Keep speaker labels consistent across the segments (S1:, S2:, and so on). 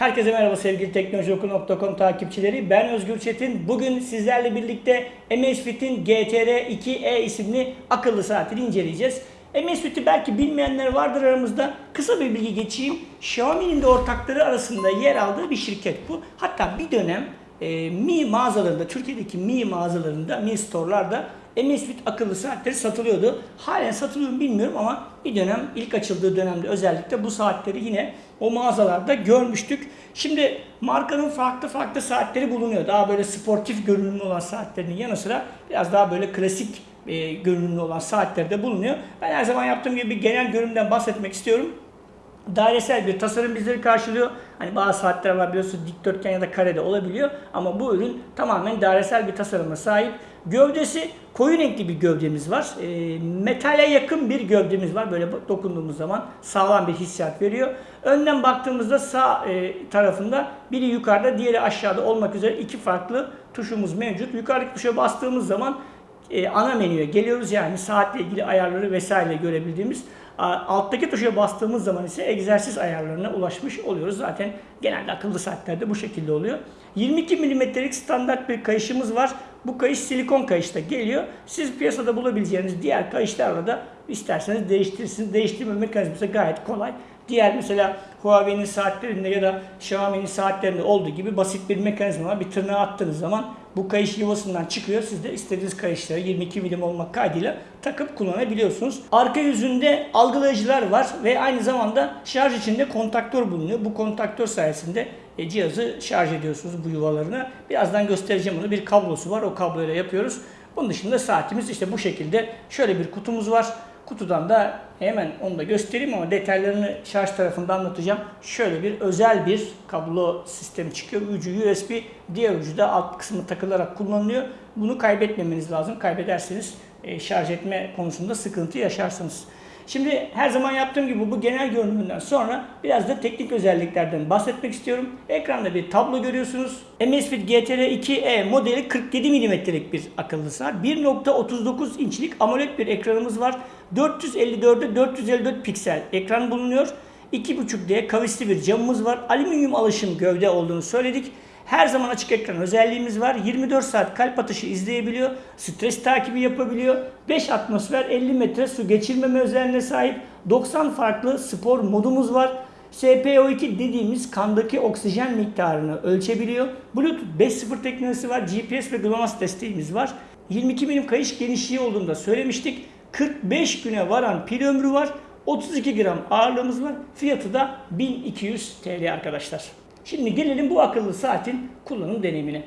S1: Herkese merhaba sevgili teknolojioku.com takipçileri. Ben Özgür Çetin. Bugün sizlerle birlikte Amazfit'in GTR2E isimli akıllı saatini inceleyeceğiz. Amazfit'i belki bilmeyenler vardır aramızda. Kısa bir bilgi geçeyim. Xiaomi'nin de ortakları arasında yer aldığı bir şirket bu. Hatta bir dönem e, Mi mağazalarında, Türkiye'deki Mi mağazalarında, Mi store'larda Amazfit akıllı saatleri satılıyordu. Halen satılıyor mu bilmiyorum ama bir dönem ilk açıldığı dönemde özellikle bu saatleri yine o mağazalarda görmüştük. Şimdi markanın farklı farklı saatleri bulunuyor. Daha böyle sportif görünümlü olan saatlerinin yanı sıra biraz daha böyle klasik e, görünümlü olan saatler de bulunuyor. Ben her zaman yaptığım gibi bir genel görünümden bahsetmek istiyorum dairesel bir tasarım bizleri karşılıyor. Hani bazı saatler var biliyorsunuz dikdörtgen ya da karede olabiliyor ama bu ürün tamamen dairesel bir tasarıma sahip. Gövdesi koyu renkli bir gövdemiz var. E, metale yakın bir gövdemiz var. Böyle dokunduğumuz zaman sağlam bir hissiyat veriyor. Önden baktığımızda sağ e, tarafında biri yukarıda diğeri aşağıda olmak üzere iki farklı tuşumuz mevcut. Yukarıdaki tuşa bastığımız zaman e, ana menüye geliyoruz. Yani saatle ilgili ayarları vesaire görebildiğimiz. Alttaki tuşa bastığımız zaman ise egzersiz ayarlarına ulaşmış oluyoruz. Zaten genelde akıllı saatlerde bu şekilde oluyor. 22 mm'lik standart bir kayışımız var. Bu kayış silikon kayışta geliyor. Siz piyasada bulabileceğiniz diğer kayışlarla da isterseniz değiştirirsiniz. Değiştirme mekanizması gayet kolay. Diğer mesela Huawei'nin saatlerinde ya da Xiaomi'nin saatlerinde olduğu gibi basit bir mekanizma var. Bir tırnağı attığınız zaman bu kayış yuvasından çıkıyor. Siz de istediğiniz kayışları 22 milim olmak kaydıyla takıp kullanabiliyorsunuz. Arka yüzünde algılayıcılar var ve aynı zamanda şarj içinde kontaktör bulunuyor. Bu kontaktör sayesinde e, cihazı şarj ediyorsunuz bu yuvalarına. Birazdan göstereceğim bunu. Bir kablosu var. O kabloyla yapıyoruz. Bunun dışında saatimiz işte bu şekilde. Şöyle bir kutumuz var. Kutudan da hemen onu da göstereyim ama detaylarını şarj tarafında anlatacağım. Şöyle bir özel bir kablo sistemi çıkıyor. Ucu USB, diğer ucu da alt kısmı takılarak kullanılıyor. Bunu kaybetmemeniz lazım. Kaybederseniz e, şarj etme konusunda sıkıntı yaşarsınız. Şimdi her zaman yaptığım gibi bu genel görünümünden sonra biraz da teknik özelliklerden bahsetmek istiyorum. Ekranda bir tablo görüyorsunuz. Amazfit GTR2E modeli 47 mm'lik bir akıllı saat. 1.39 inçlik AMOLED bir ekranımız var. 454'e 454 piksel ekran bulunuyor. 2.5D kavisli bir camımız var. Alüminyum alışım gövde olduğunu söyledik. Her zaman açık ekran özelliğimiz var. 24 saat kalp atışı izleyebiliyor. Stres takibi yapabiliyor. 5 atmosfer 50 metre su geçirmeme özelliğine sahip. 90 farklı spor modumuz var. SPO2 dediğimiz kandaki oksijen miktarını ölçebiliyor. Bluetooth 5.0 teknolojisi var. GPS ve GLONASS desteğimiz var. 22 milim kayış genişliği olduğunu da söylemiştik. 45 güne varan pil ömrü var. 32 gram ağırlığımız var. Fiyatı da 1200 TL arkadaşlar. Şimdi gelelim bu akıllı saatin kullanım deneyimine.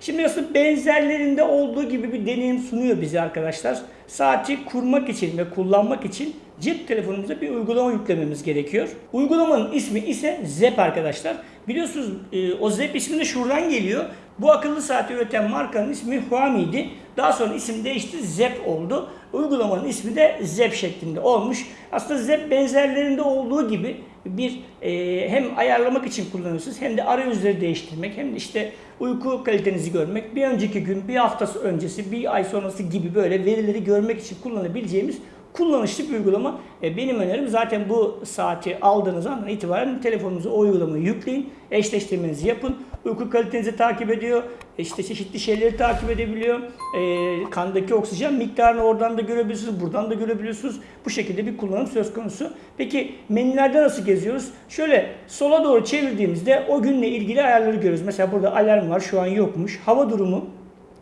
S1: Şimdi aslında benzerlerinde olduğu gibi bir deneyim sunuyor bize arkadaşlar. Saati kurmak için ve kullanmak için cep telefonumuza bir uygulama yüklememiz gerekiyor. Uygulamanın ismi ise ZEP arkadaşlar. Biliyorsunuz e, o ZEP ismi de şuradan geliyor. Bu akıllı saati üreten markanın ismi Huami'ydi. Daha sonra isim değişti ZEP oldu. Uygulamanın ismi de ZEP şeklinde olmuş. Aslında ZEP benzerlerinde olduğu gibi bir e, hem ayarlamak için kullanıyorsunuz hem de arayüzleri değiştirmek hem de işte uyku kalitenizi görmek, bir önceki gün, bir haftası öncesi, bir ay sonrası gibi böyle verileri görmek için kullanabileceğimiz kullanışlı bir uygulama. E, benim önerim zaten bu saati aldığınız andan itibaren telefonunuza o uygulamayı yükleyin. Eşleştirmenizi yapın. Uyku kalitenizi takip ediyor. E, işte çeşitli şeyleri takip edebiliyor. E, kandaki oksijen miktarını oradan da görebiliyorsunuz. Buradan da görebiliyorsunuz. Bu şekilde bir kullanım söz konusu. Peki menülerde nasıl geziyoruz? Şöyle sola doğru çevirdiğimizde o günle ilgili ayarları görüyoruz. Mesela burada alarm var. Şu an yokmuş. Hava durumu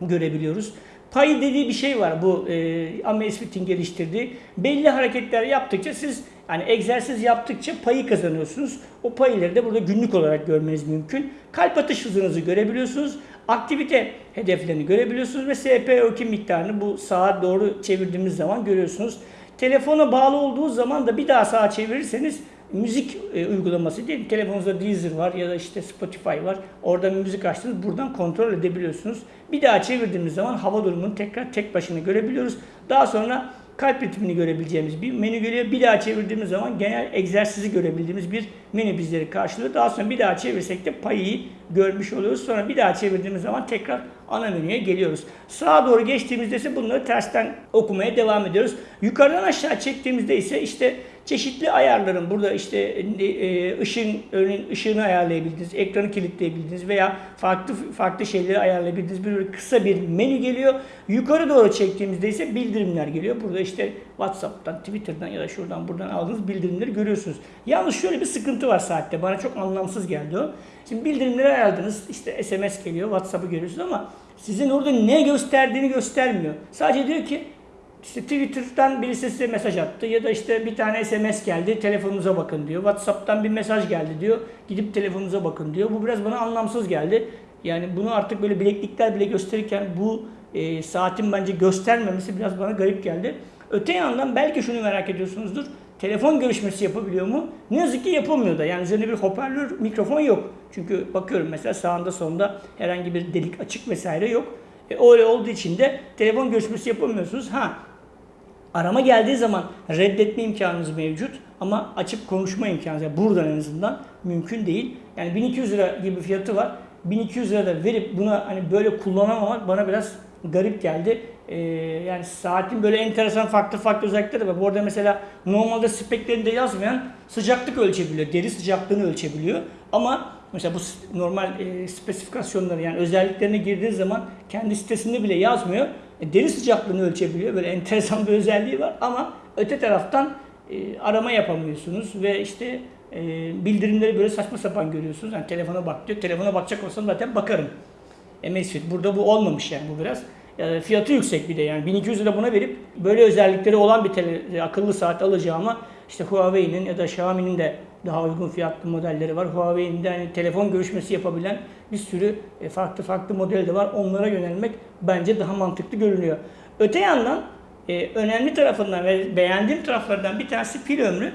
S1: görebiliyoruz. Pay dediği bir şey var bu e, Amazfit'in geliştirdiği. Belli hareketler yaptıkça siz yani egzersiz yaptıkça payı kazanıyorsunuz. O payları da burada günlük olarak görmeniz mümkün. Kalp atış hızınızı görebiliyorsunuz. Aktivite hedeflerini görebiliyorsunuz ve SPO2 miktarını bu sağa doğru çevirdiğimiz zaman görüyorsunuz. Telefona bağlı olduğu zaman da bir daha sağa çevirirseniz müzik e, uygulaması değil. Telefonunuzda Deezer var ya da işte Spotify var. Orada müzik açtınız. Buradan kontrol edebiliyorsunuz. Bir daha çevirdiğimiz zaman hava durumunu tekrar tek başına görebiliyoruz. Daha sonra kalp ritmini görebileceğimiz bir menü geliyor. Bir daha çevirdiğimiz zaman genel egzersizi görebildiğimiz bir menü bizleri karşılıyor. Daha sonra bir daha çevirsek de payı görmüş oluyoruz. Sonra bir daha çevirdiğimiz zaman tekrar ana menüye geliyoruz. Sağa doğru geçtiğimizde ise bunları tersten okumaya devam ediyoruz. Yukarıdan aşağı çektiğimizde ise işte çeşitli ayarların burada işte e, e, ışın örneğin ışığını ayarlayabildiğiniz, ekranı kilitleyebildiğiniz veya farklı farklı şeyleri ayarlayabildiğiniz bir kısa bir menü geliyor. Yukarı doğru çektiğimizde ise bildirimler geliyor. Burada işte WhatsApp'tan, Twitter'dan ya da şuradan buradan aldığınız bildirimleri görüyorsunuz. Yalnız şöyle bir sıkıntı var saatte. Bana çok anlamsız geldi o. Şimdi bildirimleri ayarladınız. işte SMS geliyor, WhatsApp'ı görüyorsunuz ama sizin orada ne gösterdiğini göstermiyor. Sadece diyor ki işte Twitter'dan birisi size mesaj attı ya da işte bir tane SMS geldi telefonunuza bakın diyor. WhatsApp'tan bir mesaj geldi diyor. Gidip telefonunuza bakın diyor. Bu biraz bana anlamsız geldi. Yani bunu artık böyle bileklikler bile gösterirken bu e, saatin bence göstermemesi biraz bana garip geldi. Öte yandan belki şunu merak ediyorsunuzdur. Telefon görüşmesi yapabiliyor mu? Ne yazık ki yapılmıyor da. Yani üzerinde bir hoparlör, mikrofon yok. Çünkü bakıyorum mesela sağında sonunda herhangi bir delik açık vesaire yok. E, öyle olduğu için de telefon görüşmesi yapamıyorsunuz. Ha arama geldiği zaman reddetme imkanınız mevcut ama açıp konuşma imkanınız yani buradan en azından mümkün değil. Yani 1200 lira gibi fiyatı var. 1200 lira da verip buna hani böyle kullanamamak bana biraz garip geldi. Ee, yani saatin böyle enteresan farklı farklı özellikleri var. Bu arada mesela normalde speklerinde yazmayan sıcaklık ölçebiliyor. Deri sıcaklığını ölçebiliyor. Ama mesela bu normal e, spesifikasyonları yani özelliklerine girdiği zaman kendi sitesinde bile yazmıyor. E, deri sıcaklığını ölçebiliyor. Böyle enteresan bir özelliği var ama öte taraftan e, arama yapamıyorsunuz ve işte e, bildirimleri böyle saçma sapan görüyorsunuz. Yani telefona bak diyor. Telefona bakacak olsam zaten bakarım. Amazfit. Burada bu olmamış yani bu biraz. Yani fiyatı yüksek bir de yani 1200 lira buna verip böyle özellikleri olan bir tele, akıllı saat alacağıma işte Huawei'nin ya da Xiaomi'nin de daha uygun fiyatlı modelleri var. Huawei'nin de hani telefon görüşmesi yapabilen bir sürü e, farklı farklı model de var. Onlara yönelmek bence daha mantıklı görünüyor. Öte yandan e, önemli tarafından ve beğendiğim taraflardan bir tanesi pil ömrü.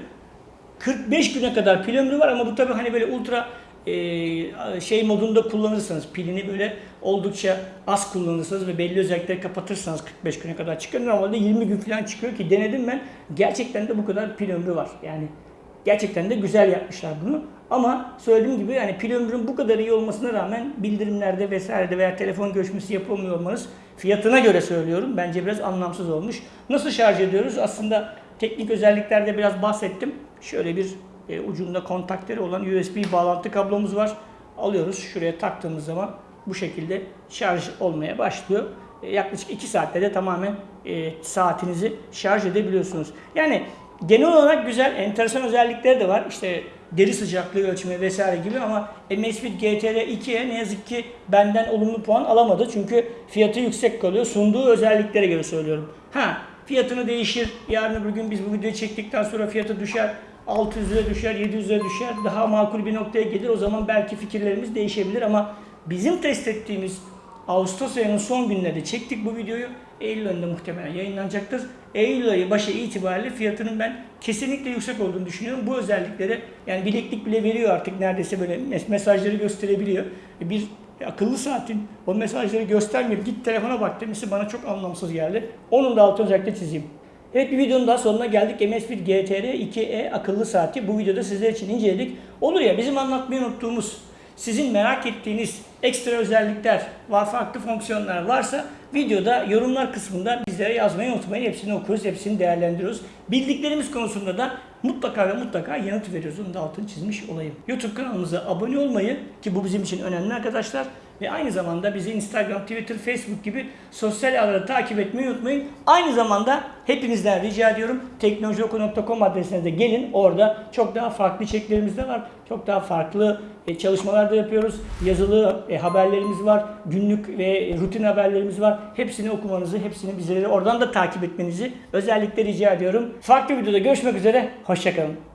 S1: 45 güne kadar pil ömrü var ama bu tabii hani böyle ultra e, şey modunda kullanırsanız pilini böyle oldukça az kullanırsanız ve belli özellikleri kapatırsanız 45 güne kadar çıkıyor. Normalde 20 gün falan çıkıyor ki denedim ben. Gerçekten de bu kadar pil ömrü var. Yani gerçekten de güzel yapmışlar bunu. Ama söylediğim gibi yani pil ömrünün bu kadar iyi olmasına rağmen bildirimlerde vesairede veya telefon görüşmesi yapılmıyor olmanız fiyatına göre söylüyorum. Bence biraz anlamsız olmuş. Nasıl şarj ediyoruz? Aslında teknik özelliklerde biraz bahsettim. Şöyle bir e, ucunda kontaktörü olan USB bağlantı kablomuz var. Alıyoruz şuraya taktığımız zaman bu şekilde şarj olmaya başlıyor. E, yaklaşık 2 saatte de tamamen e, saatinizi şarj edebiliyorsunuz. Yani genel olarak güzel, enteresan özellikleri de var. İşte deri sıcaklığı ölçme vesaire gibi ama Amazfit GTR 2'ye ne yazık ki benden olumlu puan alamadı. Çünkü fiyatı yüksek kalıyor. Sunduğu özelliklere göre söylüyorum. Ha fiyatını değişir. Yarın öbür gün biz bu videoyu çektikten sonra fiyatı düşer. 600 lira düşer, 700 lira düşer. Daha makul bir noktaya gelir. O zaman belki fikirlerimiz değişebilir ama bizim test ettiğimiz Ağustos ayının son günlerinde çektik bu videoyu. Eylül ayında muhtemelen yayınlanacaktır. Eylül ayı başı itibariyle fiyatının ben kesinlikle yüksek olduğunu düşünüyorum. Bu özellikleri yani bileklik bile veriyor artık neredeyse böyle mesajları gösterebiliyor. Bir akıllı saatin o mesajları göstermiyor. Git telefona bak demesi bana çok anlamsız geldi. Onun da altını özellikle çizeyim. Evet bir videonun daha sonuna geldik. Amazfit GTR 2E akıllı saati bu videoda sizler için inceledik. Olur ya bizim anlatmayı unuttuğumuz, sizin merak ettiğiniz ekstra özellikler, farklı fonksiyonlar varsa videoda yorumlar kısmında bizlere yazmayı unutmayın. Hepsini okuyoruz, hepsini değerlendiriyoruz. Bildiklerimiz konusunda da mutlaka ve mutlaka yanıt veriyoruz. Onu da altını çizmiş olayım. YouTube kanalımıza abone olmayı ki bu bizim için önemli arkadaşlar. Ve aynı zamanda bizi Instagram, Twitter, Facebook gibi sosyal ağları takip etmeyi unutmayın. Aynı zamanda hepinizden rica ediyorum teknolojioku.com adresine de gelin. Orada çok daha farklı içeriklerimiz de var. Çok daha farklı e, çalışmalar da yapıyoruz. Yazılı e, haberlerimiz var. Günlük ve rutin haberlerimiz var. Hepsini okumanızı, hepsini bizleri oradan da takip etmenizi özellikle rica ediyorum. Farklı videoda görüşmek üzere. Hoşçakalın.